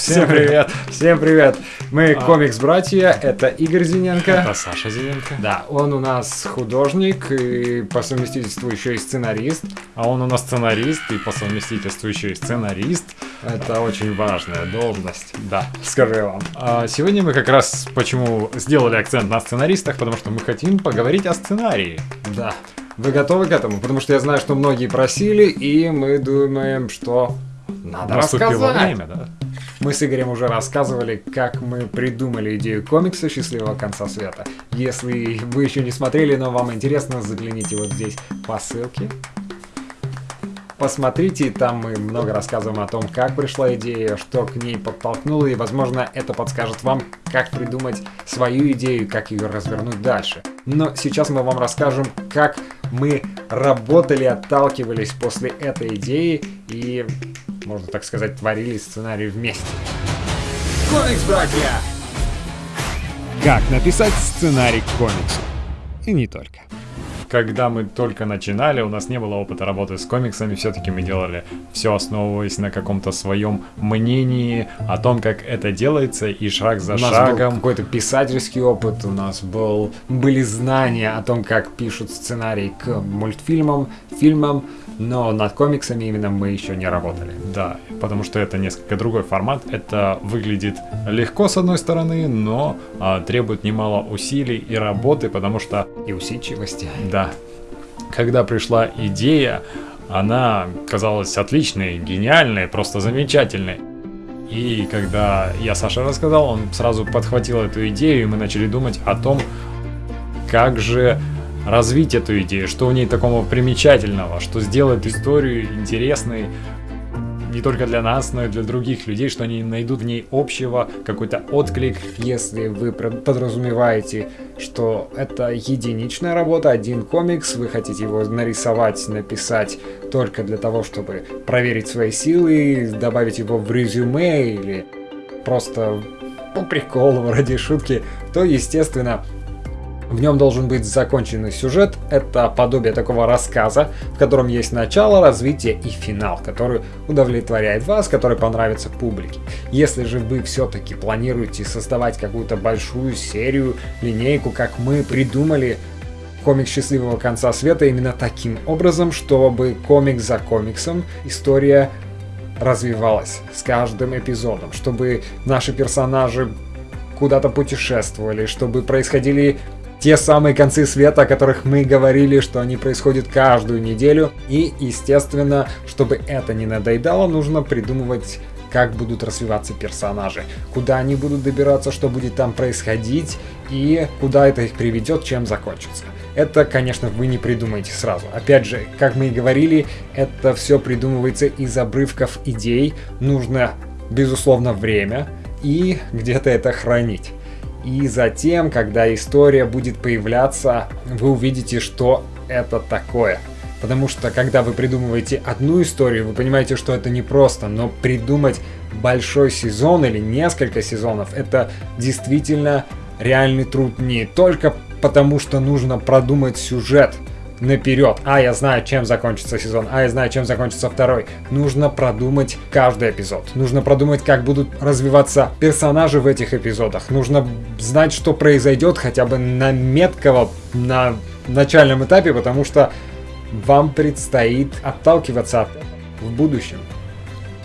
Всем привет! Всем привет! Мы А. комикс-братья, это Игорь Зиненко. Это Саша Зеленко. Да, он у нас художник и по совместительству еще и сценарист. А он у нас сценарист и по совместительству еще и сценарист. Это очень важная должность, Да. скажу я вам. А сегодня мы как раз почему сделали акцент на сценаристах, потому что мы хотим поговорить о сценарии. Да. Вы готовы к этому? Потому что я знаю, что многие просили, и мы думаем, что надо Наступило рассказать. время, да? Мы с Игорем уже рассказывали, как мы придумали идею комикса «Счастливого конца света». Если вы еще не смотрели, но вам интересно, загляните вот здесь по ссылке. Посмотрите, там мы много рассказываем о том, как пришла идея, что к ней подтолкнуло, и, возможно, это подскажет вам, как придумать свою идею, как ее развернуть дальше. Но сейчас мы вам расскажем, как мы работали, отталкивались после этой идеи и, можно так сказать, творили сценарий вместе. Комикс, братья! Как написать сценарий к комиксу. И не только. Когда мы только начинали, у нас не было опыта работы с комиксами, все-таки мы делали все основываясь на каком-то своем мнении о том, как это делается, и шаг за у нас шагом. какой-то писательский опыт, у нас был, были знания о том, как пишут сценарий к мультфильмам, фильмам, но над комиксами именно мы еще не работали. Да, потому что это несколько другой формат. Это выглядит легко с одной стороны, но а, требует немало усилий и работы, потому что, И усидчивости. да, когда пришла идея, она казалась отличной, гениальной, просто замечательной. И когда я Саше рассказал, он сразу подхватил эту идею, и мы начали думать о том, как же развить эту идею, что в ней такого примечательного, что сделает историю интересной не только для нас, но и для других людей, что они найдут в ней общего, какой-то отклик. Если вы подразумеваете, что это единичная работа, один комикс, вы хотите его нарисовать, написать только для того, чтобы проверить свои силы, добавить его в резюме или просто по приколу, ради шутки, то, естественно, в нем должен быть законченный сюжет. Это подобие такого рассказа, в котором есть начало, развитие и финал, который удовлетворяет вас, который понравится публике. Если же вы все-таки планируете создавать какую-то большую серию, линейку, как мы придумали комикс счастливого конца света именно таким образом, чтобы комикс за комиксом история развивалась с каждым эпизодом, чтобы наши персонажи куда-то путешествовали, чтобы происходили те самые концы света, о которых мы говорили, что они происходят каждую неделю. И, естественно, чтобы это не надоедало, нужно придумывать как будут развиваться персонажи, куда они будут добираться, что будет там происходить и куда это их приведет, чем закончится. Это, конечно, вы не придумаете сразу. Опять же, как мы и говорили, это все придумывается из обрывков идей. Нужно, безусловно, время и где-то это хранить. И затем, когда история будет появляться, вы увидите, что это такое. Потому что, когда вы придумываете одну историю, вы понимаете, что это непросто, но придумать большой сезон или несколько сезонов, это действительно реальный труд не только потому, что нужно продумать сюжет наперед. А, я знаю, чем закончится сезон, а, я знаю, чем закончится второй. Нужно продумать каждый эпизод. Нужно продумать, как будут развиваться персонажи в этих эпизодах. Нужно знать, что произойдет хотя бы на метково, на начальном этапе, потому что вам предстоит отталкиваться от в будущем.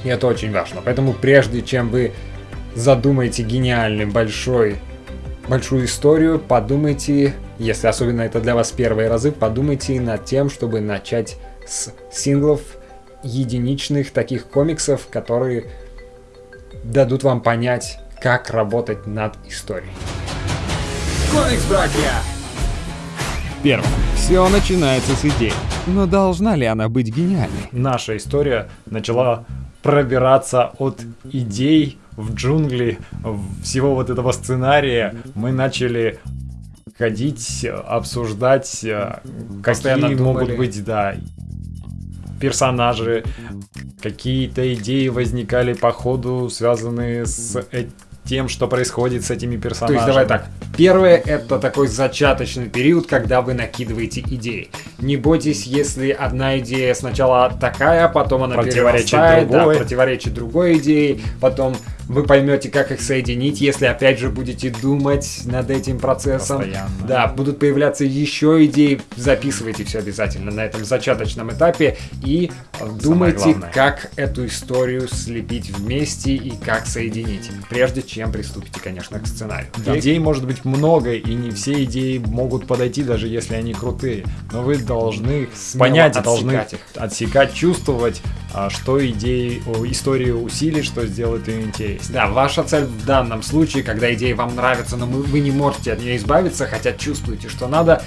И это очень важно. Поэтому прежде чем вы задумаете гениальный большой большую историю, подумайте, если особенно это для вас первые разы, подумайте над тем, чтобы начать с синглов единичных таких комиксов, которые дадут вам понять, как работать над историей. Комикс, братья! Первое. Все начинается с идеи. Но должна ли она быть гениальной? Наша история начала пробираться от идей в джунгли всего вот этого сценария. Мы начали ходить, обсуждать, э, Постоянно какие думали. могут быть, да, персонажи, какие-то идеи возникали по ходу, связанные с э- тем, что происходит с этими То персонажами. есть давай так. Первое это такой зачаточный период, когда вы накидываете идеи. Не бойтесь, если одна идея сначала такая, потом она Противоречит перерастает, да, другой. противоречит другой идее, потом вы поймете, как их соединить, если опять же будете думать над этим процессом. Постоянно. Да, будут появляться еще идеи, записывайте все обязательно на этом зачаточном этапе и э, думайте, главное. как эту историю слепить вместе и как соединить, прежде чем приступите, конечно, к сценарию. И- Идей может быть много, и не все идеи могут подойти, даже если они крутые. Но вы должны Смело понять, должны отсекать их. отсекать, чувствовать, а, что идеи, историю усилит, что сделает ее интереснее. Да, ваша цель в данном случае, когда идея вам нравится, но вы не можете от нее избавиться, хотя чувствуете, что надо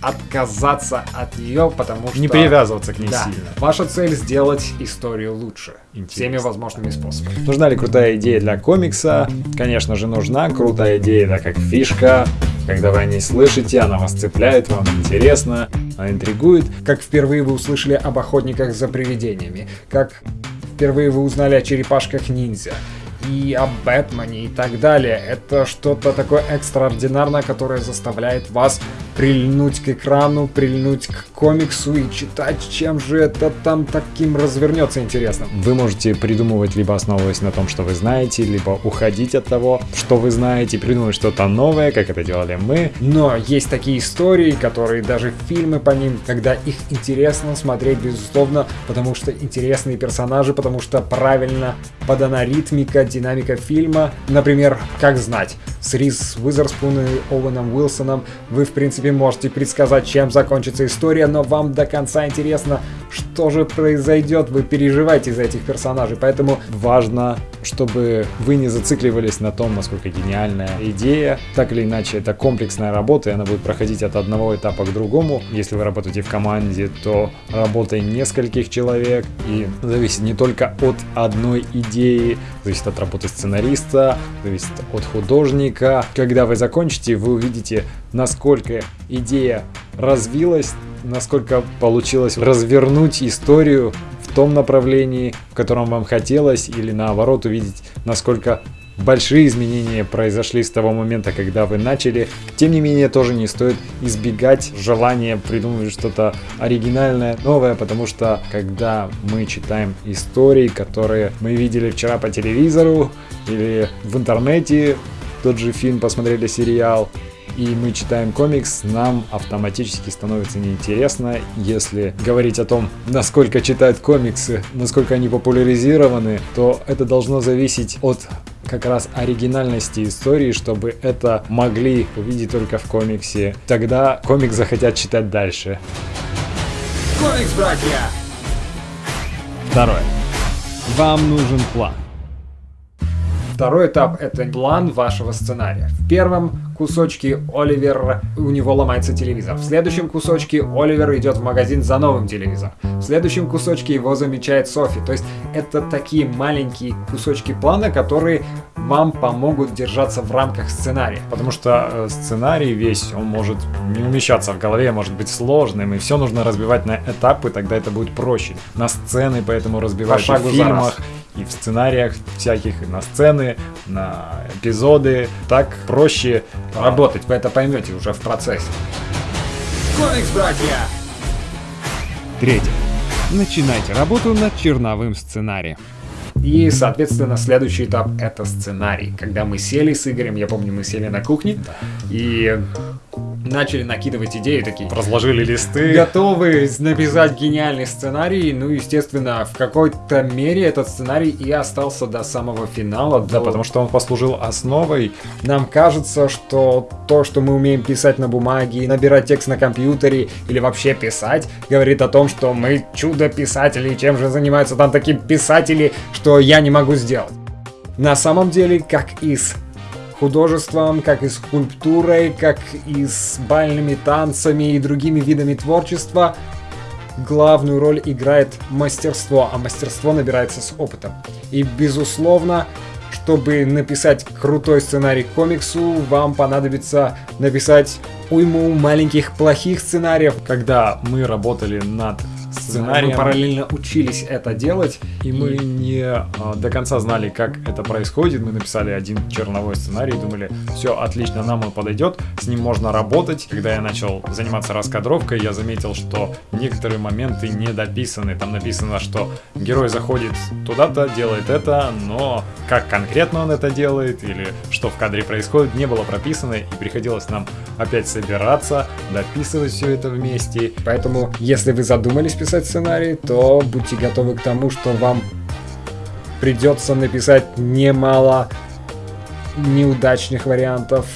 отказаться от нее, потому что... Не привязываться к ней Да, сильно. ваша цель сделать историю лучше. Интересно. Всеми возможными способами. Нужна ли крутая идея для комикса? Конечно же нужна. Крутая идея это как фишка. Когда вы о ней слышите, она вас цепляет, вам интересно, она интригует. Как впервые вы услышали об охотниках за привидениями, как впервые вы узнали о черепашках ниндзя и о Бэтмене и так далее. Это что-то такое экстраординарное, которое заставляет вас прильнуть к экрану, прильнуть к комиксу и читать, чем же это там таким развернется интересным. Вы можете придумывать, либо основываясь на том, что вы знаете, либо уходить от того, что вы знаете, придумывать что-то новое, как это делали мы. Но есть такие истории, которые даже фильмы по ним, когда их интересно смотреть, безусловно, потому что интересные персонажи, потому что правильно подана ритмика, динамика фильма. Например, «Как знать», с Риз Уизерспун и Оуэном Уилсоном вы, в принципе, можете предсказать, чем закончится история, но вам до конца интересно, что же произойдет, вы переживаете за этих персонажей, поэтому Важно, чтобы вы не зацикливались на том, насколько гениальная идея. Так или иначе, это комплексная работа, и она будет проходить от одного этапа к другому. Если вы работаете в команде, то работой нескольких человек, и зависит не только от одной идеи, зависит от работы сценариста, зависит от художника. Когда вы закончите, вы увидите, насколько идея развилась, насколько получилось развернуть историю в том направлении, в котором вам хотелось, или наоборот увидеть, насколько большие изменения произошли с того момента, когда вы начали. Тем не менее, тоже не стоит избегать желания придумывать что-то оригинальное, новое, потому что когда мы читаем истории, которые мы видели вчера по телевизору или в интернете, тот же фильм посмотрели, сериал, и мы читаем комикс, нам автоматически становится неинтересно. Если говорить о том, насколько читают комиксы, насколько они популяризированы, то это должно зависеть от как раз оригинальности истории, чтобы это могли увидеть только в комиксе. Тогда комикс захотят читать дальше. комикс, братья! Второе. Вам нужен план. Второй этап — это план вашего сценария. В первом кусочке Оливер, у него ломается телевизор. В следующем кусочке Оливер идет в магазин за новым телевизором. В следующем кусочке его замечает Софи. То есть это такие маленькие кусочки плана, которые вам помогут держаться в рамках сценария. Потому что э, сценарий весь, он может не умещаться в голове, может быть сложным, и все нужно разбивать на этапы, тогда это будет проще. На сцены, поэтому разбивать По в фильмах, и в сценариях всяких, и на сцены, на эпизоды. Так проще Работать, вы это поймете уже в процессе. Комикс, братья! Третье. Начинайте работу над черновым сценарием. И, соответственно, следующий этап — это сценарий. Когда мы сели с Игорем, я помню, мы сели на кухне и начали накидывать идеи такие. разложили листы. Готовы написать гениальный сценарий, ну, естественно, в какой-то мере этот сценарий и остался до самого финала. Да, потому что он послужил основой Нам кажется, что то, что мы умеем писать на бумаге, набирать текст на компьютере или вообще писать, говорит о том, что мы чудо-писатели, чем же занимаются там такие писатели, что я не могу сделать. На самом деле, как и с художеством, как и скульптурой, как и с бальными танцами и другими видами творчества, главную роль играет мастерство, а мастерство набирается с опытом. И, безусловно, чтобы написать крутой сценарий к комиксу, вам понадобится написать уйму маленьких плохих сценариев. когда мы работали над сценарием. Мы параллельно учились это делать. И мы не а, до конца знали, как это происходит. Мы написали один черновой сценарий, думали, все отлично, нам он подойдет, с ним можно работать. Когда я начал заниматься раскадровкой, я заметил, что некоторые моменты не дописаны. Там написано, что герой заходит туда-то, делает это, но как конкретно он это делает или что в кадре происходит, не было прописано, и приходилось нам опять собираться, дописывать все это вместе. Поэтому, если вы задумались писать сценарий, то будьте готовы к тому, что вам придется написать немало неудачных вариантов,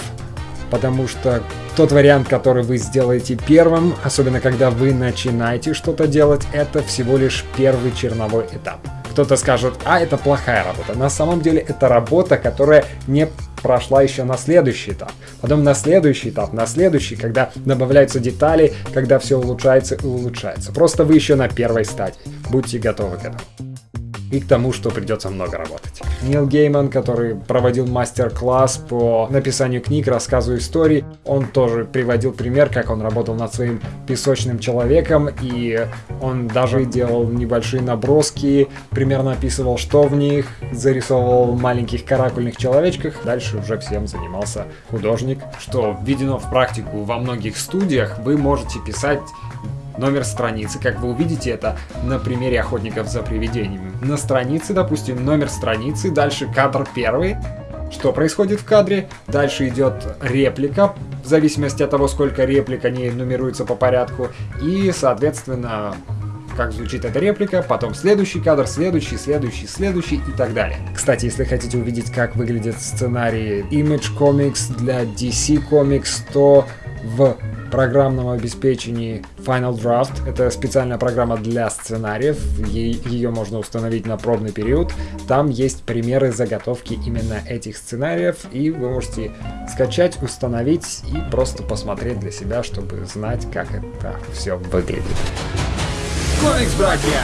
потому что тот вариант, который вы сделаете первым, особенно когда вы начинаете что-то делать, это всего лишь первый черновой этап. Кто-то скажет, а это плохая работа. На самом деле это работа, которая не прошла еще на следующий этап. Потом на следующий этап, на следующий, когда добавляются детали, когда все улучшается и улучшается. Просто вы еще на первой стадии. Будьте готовы к этому и к тому, что придется много работать. Нил Гейман, который проводил мастер-класс по написанию книг, рассказу историй, он тоже приводил пример, как он работал над своим песочным человеком, и он даже делал небольшие наброски, примерно описывал, что в них, зарисовывал маленьких каракульных человечках, дальше уже всем занимался художник, что введено в практику во многих студиях, вы можете писать номер страницы, как вы увидите это на примере охотников за привидениями. На странице, допустим, номер страницы, дальше кадр первый, что происходит в кадре, дальше идет реплика, в зависимости от того, сколько реплик, они нумеруются по порядку, и, соответственно, как звучит эта реплика, потом следующий кадр, следующий, следующий, следующий и так далее. Кстати, если хотите увидеть, как выглядят сценарии Image Comics для DC Comics, то в программном обеспечении Final Draft. Это специальная программа для сценариев. Ей, ее можно установить на пробный период. Там есть примеры заготовки именно этих сценариев. И вы можете скачать, установить и просто посмотреть для себя, чтобы знать, как это все выглядит. Комикс, братья!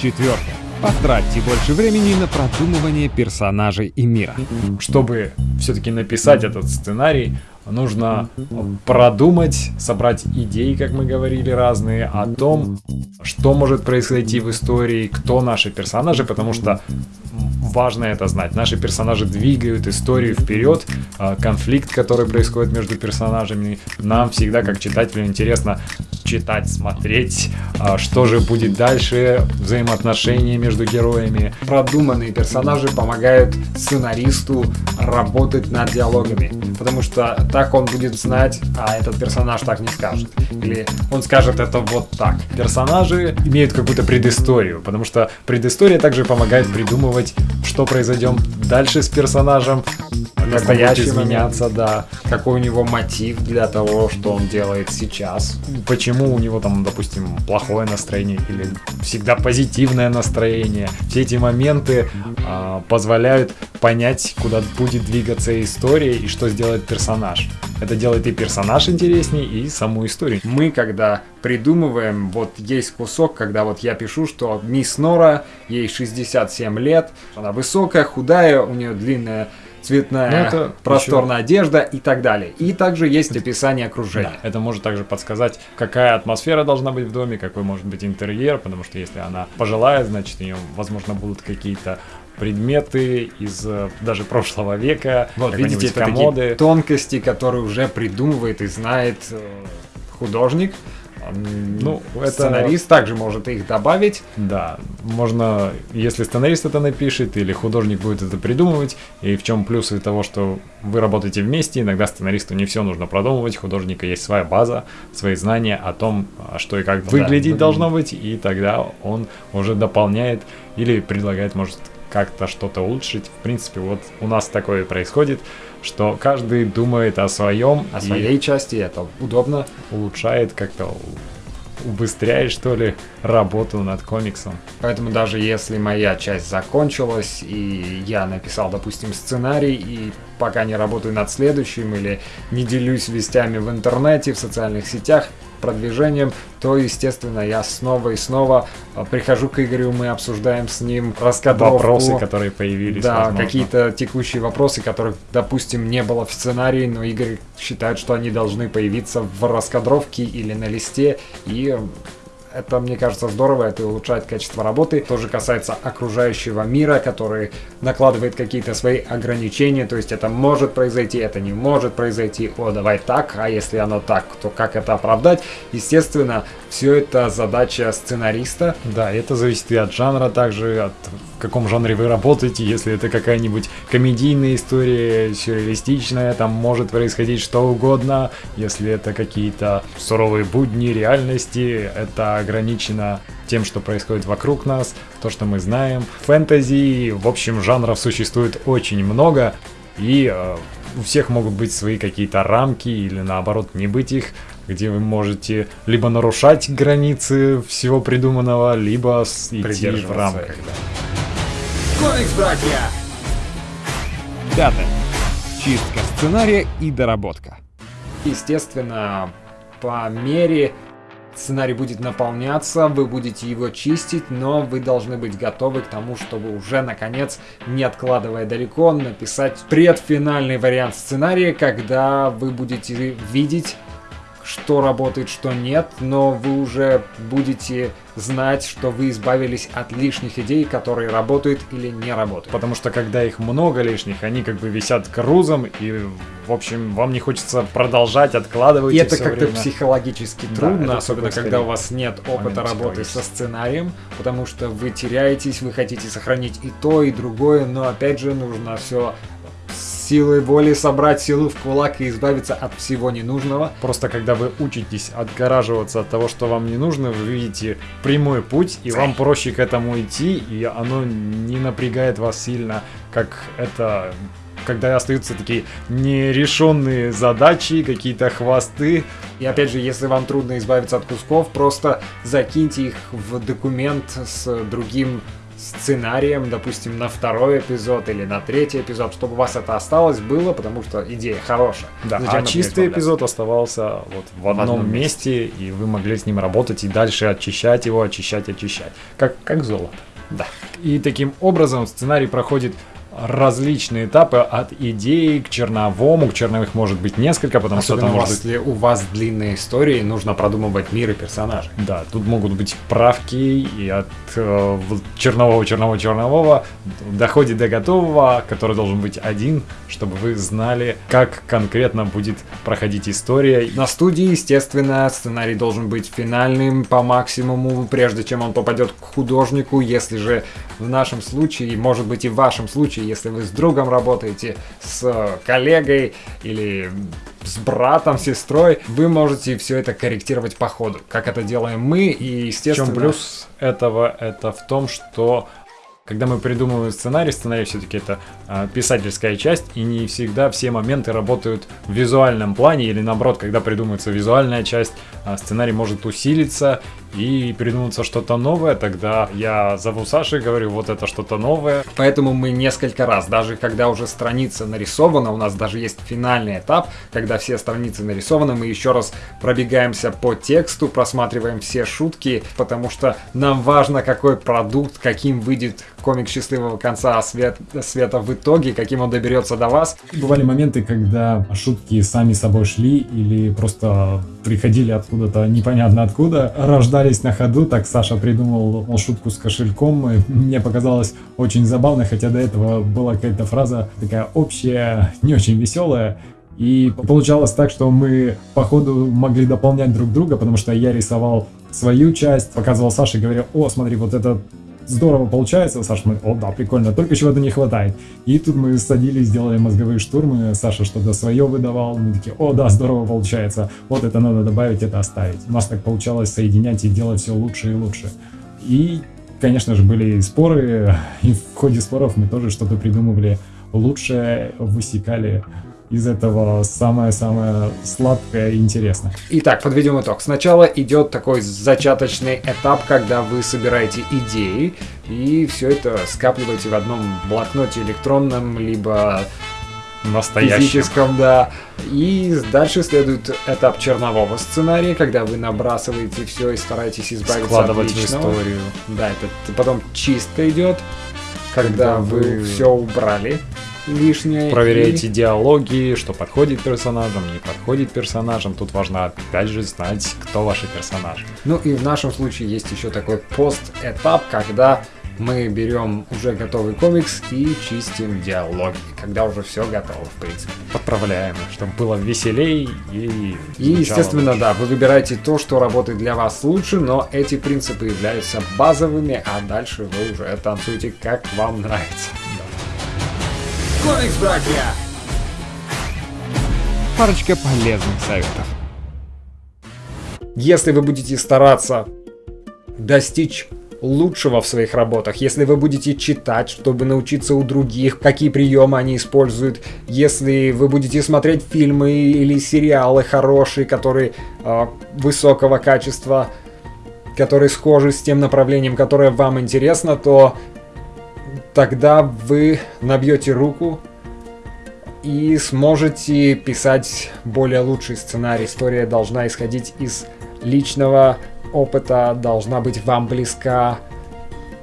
Четвертое. Потратьте больше времени на продумывание персонажей и мира. Чтобы все-таки написать этот сценарий, нужно продумать, собрать идеи, как мы говорили, разные, о том, что может произойти в истории, кто наши персонажи, потому что важно это знать. Наши персонажи двигают историю вперед, а, конфликт, который происходит между персонажами, нам всегда, как читателю, интересно читать, смотреть, а, что же будет дальше, взаимоотношения между героями. Продуманные персонажи помогают сценаристу работать над диалогами, потому что так он будет знать, а этот персонаж так не скажет. Или он скажет это вот так. Персонажи имеют какую-то предысторию, потому что предыстория также помогает придумывать, что произойдет дальше с персонажем, настоящий изменяться, да. Какой у него мотив для того, что он делает сейчас. Почему у него там, допустим, плохое настроение или всегда позитивное настроение. Все эти моменты э, позволяют понять, куда будет двигаться история и что сделает персонаж. Это делает и персонаж интереснее, и саму историю. Мы, когда придумываем, вот есть кусок, когда вот я пишу, что мисс Нора, ей 67 лет, она высокая, худая, у нее длинная цветная, ну, это просторная еще... одежда и так далее. И также есть описание окружения. Да, это может также подсказать, какая атмосфера должна быть в доме, какой может быть интерьер, потому что если она пожилая, значит, у нее, возможно, будут какие-то предметы из э, даже прошлого века. Вот, видите, комоды. тонкости, которые уже придумывает и знает э, художник. Ну, это... Сценарист также может их добавить. Да, можно, если сценарист это напишет, или художник будет это придумывать, и в чем плюсы того, что вы работаете вместе, иногда сценаристу не все нужно продумывать, художника есть своя база, свои знания о том, а что и как выглядеть да. должно быть, и тогда он уже дополняет или предлагает, может, как-то что-то улучшить. В принципе, вот у нас такое происходит, что каждый думает о своем. О своей части, это удобно. Улучшает как-то убыстряет, что ли, работу над комиксом. Поэтому даже если моя часть закончилась, и я написал, допустим, сценарий, и пока не работаю над следующим, или не делюсь вестями в интернете, в социальных сетях, продвижением, то, естественно, я снова и снова а, прихожу к Игорю, мы обсуждаем с ним раскадровку. Вопросы, которые появились, Да, какие-то текущие вопросы, которых, допустим, не было в сценарии, но Игорь считает, что они должны появиться в раскадровке или на листе, и Это, мне кажется, здорово, это улучшает качество работы. Тоже касается окружающего мира, который накладывает какие-то свои ограничения, то есть это может произойти, это не может произойти, о, давай так, а если оно так, то как это оправдать? Естественно, все это задача сценариста. Да, это зависит и от жанра, также от в каком жанре вы работаете. Если это какая-нибудь комедийная история, сюрреалистичная, там может происходить что угодно. Если это какие-то суровые будни реальности, это ограничено тем, что происходит вокруг нас, то, что мы знаем. Фэнтези, в общем, жанров существует очень много, и э, у всех могут быть свои какие-то рамки или наоборот не быть их где вы можете либо нарушать границы всего придуманного, либо идти в рамках. Да. Комикс, братья! Пятое. Чистка сценария и доработка. Естественно, по мере сценарий будет наполняться, вы будете его чистить, но вы должны быть готовы к тому, чтобы уже, наконец, не откладывая далеко, написать предфинальный вариант сценария, когда вы будете видеть что работает, что нет, но вы уже будете знать, что вы избавились от лишних идей, которые работают или не работают. Потому что когда их много лишних, они как бы висят грузом, и, в общем, вам не хочется продолжать, откладывать. И это как-то психологически трудно, да, особенно когда у вас нет опыта работы со сценарием, потому что вы теряетесь, вы хотите сохранить и то, и другое, но опять же нужно все силой воли собрать силу в кулак и избавиться от всего ненужного. Просто когда вы учитесь отгораживаться от того, что вам не нужно, вы видите прямой путь, и вам проще к этому идти, и оно не напрягает вас сильно, как это когда остаются такие нерешенные задачи, какие-то хвосты. И опять же, если вам трудно избавиться от кусков, просто закиньте их в документ с другим сценарием, допустим, на второй эпизод или на третий эпизод, чтобы у вас это осталось, было, потому что идея хорошая. Да, Зачем а чистый эпизод оставался вот в одном, в одном месте, месте, и вы могли с ним работать и дальше очищать его, очищать, очищать. Как, как золото. Да. И таким образом сценарий проходит различные этапы от идеи к черновому. К черновых может быть несколько, потому Особенно что там может быть... у вас длинные истории, нужно продумывать мир и персонажей. Да, тут могут быть правки и от э, чернового, чернового, чернового доходит до готового, который должен быть один, чтобы вы знали, как конкретно будет проходить история. На студии, естественно, сценарий должен быть финальным по максимуму, прежде чем он попадет к художнику. Если же в нашем случае, может быть и в вашем случае, если вы с другом работаете, с коллегой или с братом, сестрой, вы можете все это корректировать по ходу, как это делаем мы, и естественно... В чем плюс этого? Это в том, что когда мы придумываем сценарий, сценарий все-таки это э, писательская часть, и не всегда все моменты работают в визуальном плане, или наоборот, когда придумывается визуальная часть, э, сценарий может усилиться и придуматься что-то новое, тогда я зову Саши и говорю, вот это что-то новое. Поэтому мы несколько раз, даже когда уже страница нарисована, у нас даже есть финальный этап, когда все страницы нарисованы, мы еще раз пробегаемся по тексту, просматриваем все шутки, потому что нам важно, какой продукт, каким выйдет комик счастливого конца свет, света в итоге, каким он доберется до вас. Бывали моменты, когда шутки сами собой шли или просто приходили откуда-то непонятно откуда, рождались на ходу. Так Саша придумал шутку с кошельком. И мне показалось очень забавно, хотя до этого была какая-то фраза такая общая, не очень веселая. И получалось так, что мы по ходу могли дополнять друг друга, потому что я рисовал свою часть, показывал Саше и говорил, о, смотри, вот это здорово получается. Саша, мы, о, да, прикольно, только чего-то не хватает. И тут мы садились, делали мозговые штурмы, Саша что-то свое выдавал, мы такие, о, да, здорово получается, вот это надо добавить, это оставить. У нас так получалось соединять и делать все лучше и лучше. И, конечно же, были споры, и в ходе споров мы тоже что-то придумывали лучше, высекали из этого самое-самое сладкое и интересное. Итак, подведем итог. Сначала идет такой зачаточный этап, когда вы собираете идеи и все это скапливаете в одном блокноте электронном, либо настоящем. физическом, да. И дальше следует этап чернового сценария, когда вы набрасываете все и стараетесь избавиться Складывать от личного. в историю. Да, это потом чистка идет, когда, когда вы, вы все убрали лишнее. Проверяйте и- диалоги, что подходит персонажам, не подходит персонажам. Тут важно опять же знать, кто ваши персонажи. Ну и в нашем случае есть еще такой пост-этап, когда мы берем уже готовый комикс и чистим диалоги, когда уже все готово, в принципе. Подправляем, чтобы было веселей и... И, естественно, лучше. да, вы выбираете то, что работает для вас лучше, но эти принципы являются базовыми, а дальше вы уже танцуете как вам нравится. Комикс Братья! Парочка полезных советов. Если вы будете стараться достичь лучшего в своих работах, если вы будете читать, чтобы научиться у других, какие приемы они используют, если вы будете смотреть фильмы или сериалы хорошие, которые э, высокого качества, которые схожи с тем направлением, которое вам интересно, то тогда вы набьете руку и сможете писать более лучший сценарий. История должна исходить из личного опыта, должна быть вам близка,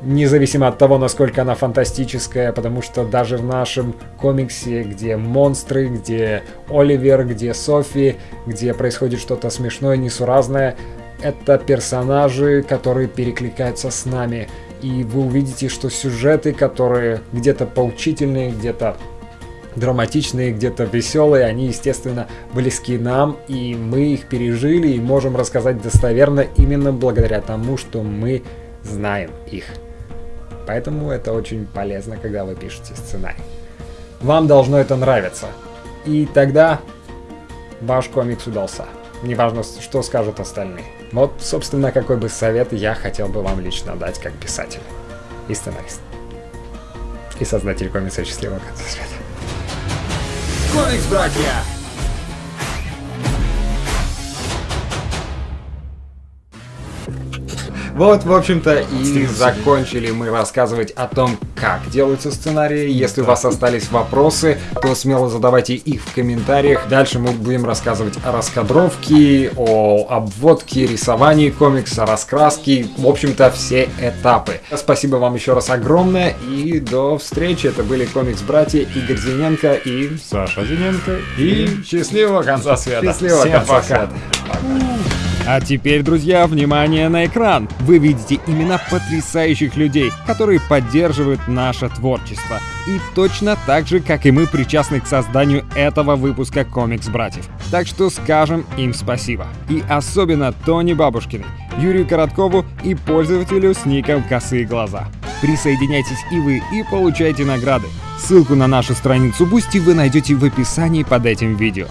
независимо от того, насколько она фантастическая, потому что даже в нашем комиксе, где монстры, где Оливер, где Софи, где происходит что-то смешное, несуразное, это персонажи, которые перекликаются с нами. И вы увидите, что сюжеты, которые где-то поучительные, где-то драматичные, где-то веселые, они, естественно, близки нам, и мы их пережили и можем рассказать достоверно именно благодаря тому, что мы знаем их. Поэтому это очень полезно, когда вы пишете сценарий. Вам должно это нравиться. И тогда ваш комикс удался. Неважно, что скажут остальные. Вот, собственно, какой бы совет я хотел бы вам лично дать как писатель и сценарист. И создатель комикса «Счастливого конца света». Комикс Братья! Вот, в общем-то, и закончили мы рассказывать о том, как делаются сценарии. Если у вас остались вопросы, то смело задавайте их в комментариях. Дальше мы будем рассказывать о раскадровке, о обводке, рисовании комикса, раскраске. В общем-то, все этапы. Спасибо вам еще раз огромное и до встречи. Это были комикс-братья Игорь Зиненко и... Саша Зиненко и счастливого конца света. Счастливого Всем конца пока. света. А теперь, друзья, внимание на экран! Вы видите имена потрясающих людей, которые поддерживают наше творчество. И точно так же, как и мы, причастны к созданию этого выпуска «Комикс Братьев». Так что скажем им спасибо. И особенно Тони Бабушкиной, Юрию Короткову и пользователю с ником «Косые глаза». Присоединяйтесь и вы, и получайте награды. Ссылку на нашу страницу Boosty вы найдете в описании под этим видео.